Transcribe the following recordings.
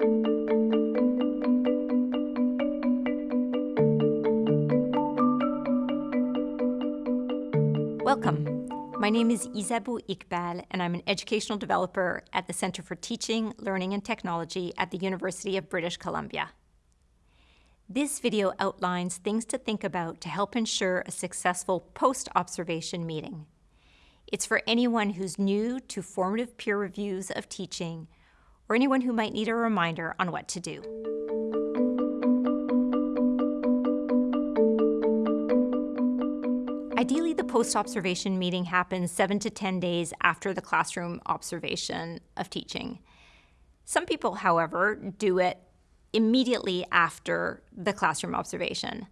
Welcome. My name is Isabeau Iqbal, and I'm an educational developer at the Center for Teaching, Learning and Technology at the University of British Columbia. This video outlines things to think about to help ensure a successful post-observation meeting. It's for anyone who's new to formative peer reviews of teaching or anyone who might need a reminder on what to do. Ideally, the post-observation meeting happens 7 to 10 days after the classroom observation of teaching. Some people, however, do it immediately after the classroom observation.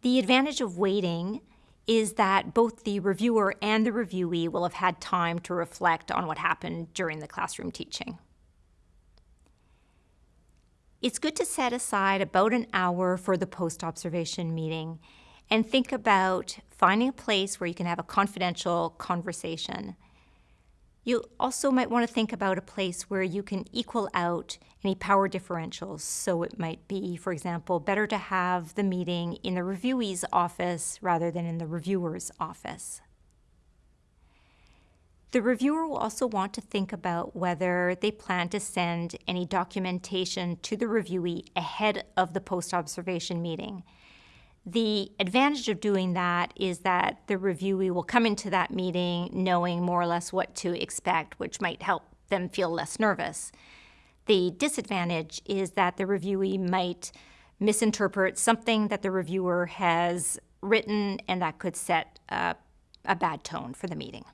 The advantage of waiting is that both the reviewer and the reviewee will have had time to reflect on what happened during the classroom teaching. It's good to set aside about an hour for the post-observation meeting and think about finding a place where you can have a confidential conversation. You also might want to think about a place where you can equal out any power differentials. So it might be, for example, better to have the meeting in the reviewee's office rather than in the reviewer's office. The reviewer will also want to think about whether they plan to send any documentation to the reviewee ahead of the post-observation meeting. The advantage of doing that is that the reviewee will come into that meeting knowing more or less what to expect, which might help them feel less nervous. The disadvantage is that the reviewee might misinterpret something that the reviewer has written, and that could set a bad tone for the meeting.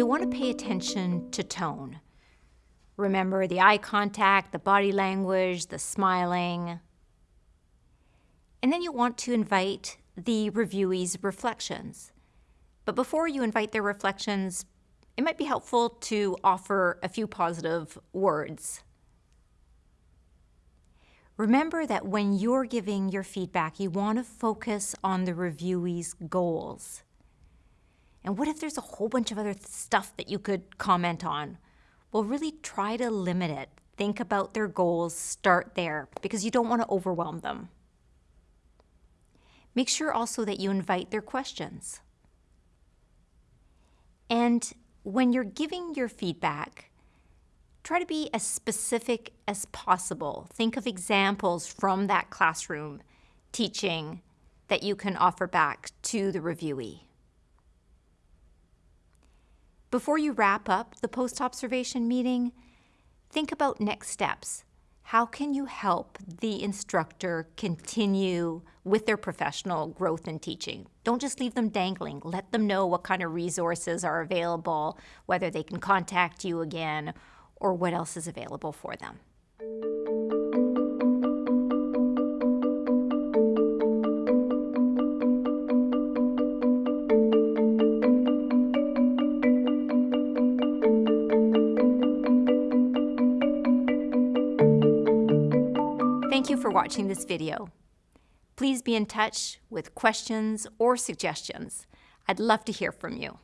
You'll want to pay attention to tone. Remember the eye contact, the body language, the smiling. And then you want to invite the reviewee's reflections. But before you invite their reflections, it might be helpful to offer a few positive words. Remember that when you're giving your feedback, you want to focus on the reviewee's goals. And what if there's a whole bunch of other stuff that you could comment on? well, really try to limit it. Think about their goals, start there, because you don't want to overwhelm them. Make sure also that you invite their questions. And when you're giving your feedback, try to be as specific as possible. Think of examples from that classroom teaching that you can offer back to the reviewee. Before you wrap up the post-observation meeting, think about next steps. How can you help the instructor continue with their professional growth in teaching? Don't just leave them dangling. Let them know what kind of resources are available, whether they can contact you again, or what else is available for them. Thank you for watching this video. Please be in touch with questions or suggestions. I'd love to hear from you.